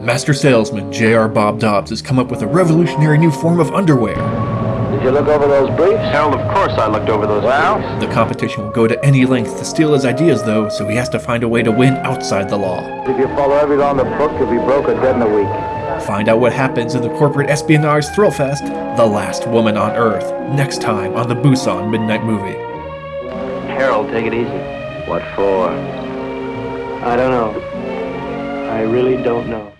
Master salesman J.R. Bob Dobbs has come up with a revolutionary new form of underwear. Did you look over those briefs? Hell, of course I looked over those Well? briefs. The competition will go to any length to steal his ideas, though, so he has to find a way to win outside the law. If you follow every law in the book, you'll be broke or dead in a week. Find out what happens in the corporate espionage thrill fest, The Last Woman on Earth, next time on the Busan Midnight Movie. Carol, take it easy. What for? I don't know. I really don't know.